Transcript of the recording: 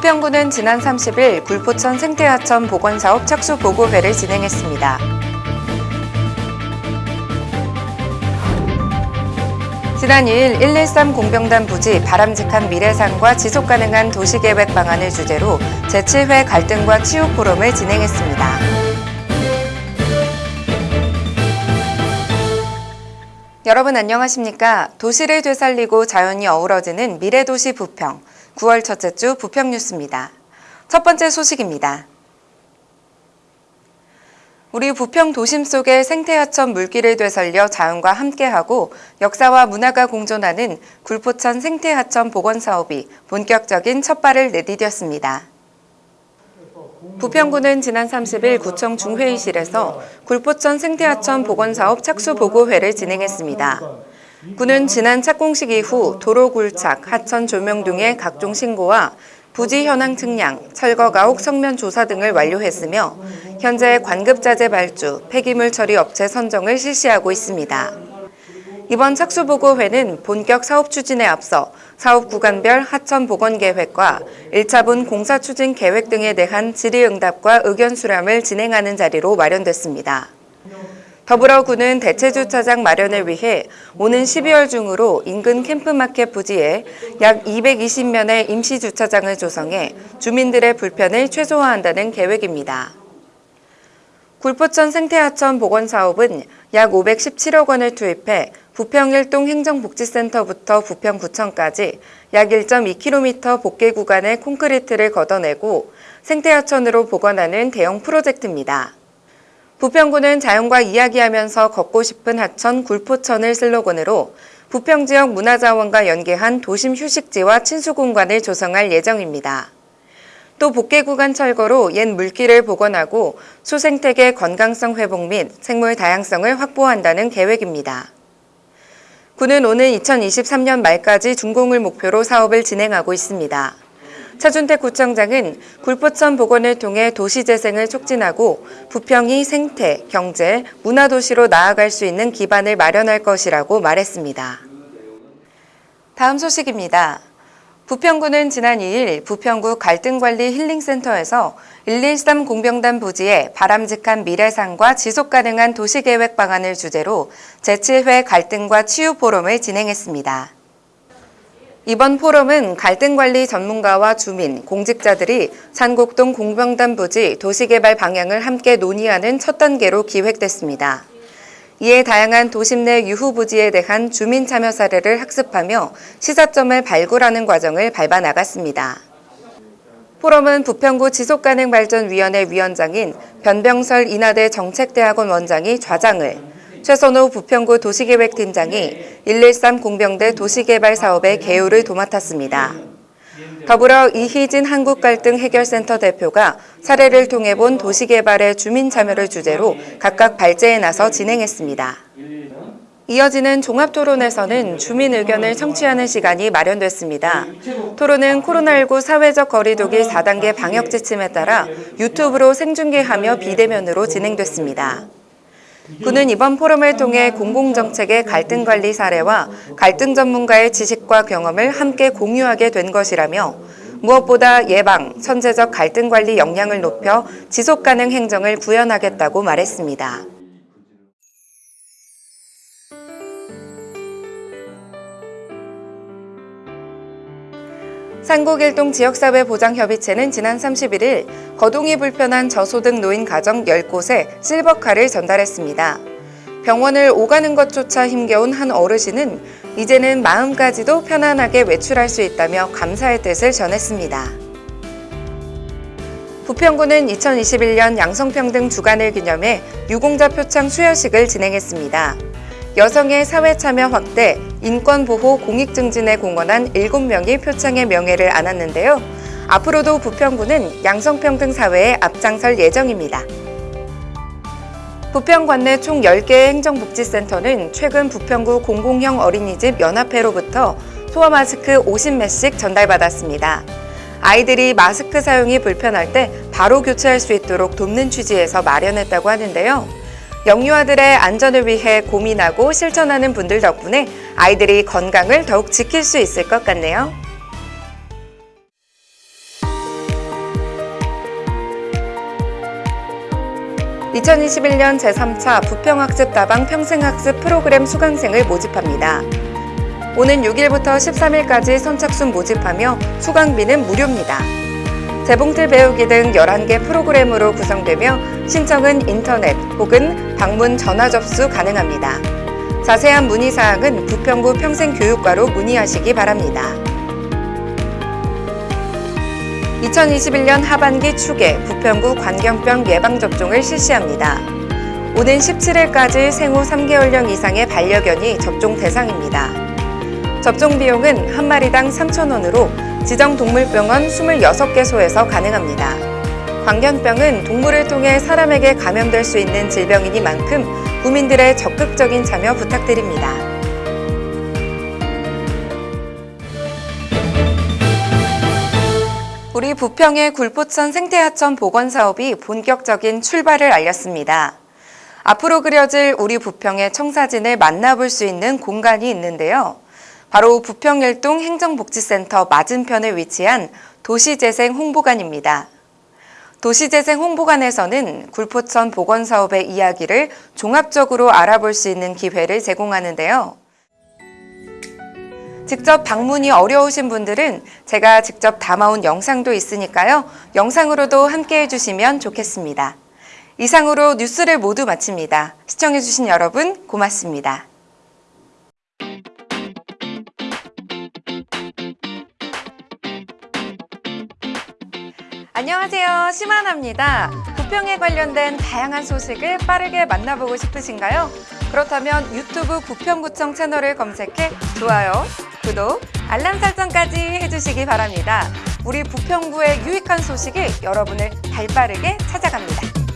부평구는 지난 30일 굴포천 생태하천 복원사업 착수 보고회를 진행했습니다. 지난 2일 113 공병단 부지 바람직한 미래상과 지속가능한 도시계획 방안을 주제로 제7회 갈등과 치유 포럼을 진행했습니다. 여러분 안녕하십니까? 도시를 되살리고 자연이 어우러지는 미래도시 부평, 9월 첫째 주 부평 뉴스입니다. 첫 번째 소식입니다. 우리 부평 도심 속의 생태하천 물길을 되살려 자연과 함께하고 역사와 문화가 공존하는 굴포천 생태하천 복원 사업이 본격적인 첫 발을 내디뎠습니다. 부평구는 지난 30일 구청 중회의실에서 굴포천 생태하천 복원사업 착수 보고회를 진행했습니다. 구는 지난 착공식 이후 도로 굴착, 하천 조명 등의 각종 신고와 부지 현황 측량, 철거 가옥 성면 조사 등을 완료했으며 현재 관급자재 발주, 폐기물 처리 업체 선정을 실시하고 있습니다. 이번 착수보고회는 본격 사업 추진에 앞서 사업 구간별 하천 복원 계획과 1차분 공사 추진 계획 등에 대한 질의응답과 의견 수렴을 진행하는 자리로 마련됐습니다. 더불어구는 대체주차장 마련을 위해 오는 12월 중으로 인근 캠프마켓 부지에 약 220면의 임시주차장을 조성해 주민들의 불편을 최소화한다는 계획입니다. 굴포천 생태하천 복원사업은 약 517억 원을 투입해 부평 일동 행정복지센터부터 부평구청까지 약 1.2km 복개 구간의 콘크리트를 걷어내고 생태하천으로 복원하는 대형 프로젝트입니다. 부평구는 자연과 이야기하면서 걷고 싶은 하천 굴포천을 슬로건으로 부평 지역 문화자원과 연계한 도심 휴식지와 친수 공간을 조성할 예정입니다. 또 복개 구간 철거로 옛 물길을 복원하고 수생태계 건강성 회복 및 생물 다양성을 확보한다는 계획입니다. 구는 오는 2023년 말까지 준공을 목표로 사업을 진행하고 있습니다. 차준택 구청장은 굴포천 복원을 통해 도시 재생을 촉진하고 부평이 생태, 경제, 문화도시로 나아갈 수 있는 기반을 마련할 것이라고 말했습니다. 다음 소식입니다. 부평구는 지난 2일 부평구 갈등관리 힐링센터에서 113 공병단 부지에 바람직한 미래상과 지속가능한 도시계획 방안을 주제로 제7회 갈등과 치유 포럼을 진행했습니다. 이번 포럼은 갈등관리 전문가와 주민, 공직자들이 산곡동 공병단 부지 도시개발 방향을 함께 논의하는 첫 단계로 기획됐습니다. 이에 다양한 도심 내 유후 부지에 대한 주민 참여 사례를 학습하며 시사점을 발굴하는 과정을 밟아 나갔습니다. 포럼은 부평구 지속가능발전위원회 위원장인 변병설 인하대 정책대학원 원장이 좌장을, 최선호 부평구 도시계획팀장이 113 공병대 도시개발 사업의 개요를 도맡았습니다. 더불어 이희진 한국갈등 해결센터 대표가 사례를 통해 본 도시개발의 주민 참여를 주제로 각각 발제에 나서 진행했습니다. 이어지는 종합토론에서는 주민 의견을 청취하는 시간이 마련됐습니다. 토론은 코로나19 사회적 거리두기 4단계 방역 지침에 따라 유튜브로 생중계하며 비대면으로 진행됐습니다. 군은 이번 포럼을 통해 공공정책의 갈등 관리 사례와 갈등 전문가의 지식과 경험을 함께 공유하게 된 것이라며 무엇보다 예방, 선제적 갈등 관리 역량을 높여 지속 가능 행정을 구현하겠다고 말했습니다. 산곡일동 지역사회보장협의체는 지난 31일 거동이 불편한 저소득 노인 가정 10곳에 실버카를 전달했습니다. 병원을 오가는 것조차 힘겨운 한 어르신은 이제는 마음까지도 편안하게 외출할 수 있다며 감사의 뜻을 전했습니다. 부평구는 2021년 양성평등 주간을 기념해 유공자 표창 수여식을 진행했습니다. 여성의 사회 참여 확대, 인권 보호 공익 증진에 공헌한 7명이 표창의 명예를 안았는데요. 앞으로도 부평구는 양성평등 사회에 앞장설 예정입니다. 부평 관 내 총 10개의 행정복지센터는 최근 부평구 공공형 어린이집 연합회로부터 소아 마스크 50매씩 전달받았습니다. 아이들이 마스크 사용이 불편할 때 바로 교체할 수 있도록 돕는 취지에서 마련했다고 하는데요. 영유아들의 안전을 위해 고민하고 실천하는 분들 덕분에 아이들이 건강을 더욱 지킬 수 있을 것 같네요. (2021년) 제3차 부평학습 다방 평생학습 프로그램 수강생을 모집합니다. 오는 6일부터 13일까지 선착순 모집하며 수강비는 무료입니다. 재봉틀 배우기 등 11개 프로그램으로 구성되며 신청은 인터넷 혹은 방문 전화 접수 가능합니다. 자세한 문의사항은 부평구 평생교육과로 문의하시기 바랍니다. 2021년 하반기 축에 부평구 관경병 예방접종을 실시합니다. 오는 17일까지 생후 3개월령 이상의 반려견이 접종 대상입니다. 접종 비용은 한 마리당 3,000원으로 지정 동물병원 26개소에서 가능합니다. 광견병은 동물을 통해 사람에게 감염될 수 있는 질병이니만큼 국민들의 적극적인 참여 부탁드립니다. 우리 부평의 굴포천 생태하천 복원 사업이 본격적인 출발을 알렸습니다. 앞으로 그려질 우리 부평의 청사진을 만나볼 수 있는 공간이 있는데요. 바로 부평일동 행정복지센터 맞은편에 위치한 도시재생 홍보관입니다. 도시재생 홍보관에서는 굴포천 복원 사업의 이야기를 종합적으로 알아볼 수 있는 기회를 제공하는데요. 직접 방문이 어려우신 분들은 제가 직접 담아온 영상도 있으니까요. 영상으로도 함께 해주시면 좋겠습니다. 이상으로 뉴스를 모두 마칩니다. 시청해주신 여러분 고맙습니다. 안녕하세요. 심하나입니다. 부평에 관련된 다양한 소식을 빠르게 만나보고 싶으신가요? 그렇다면 유튜브 부평구청 채널을 검색해 좋아요, 구독, 알람 설정까지 해주시기 바랍니다. 우리 부평구의 유익한 소식이 여러분을 발빠르게 찾아갑니다.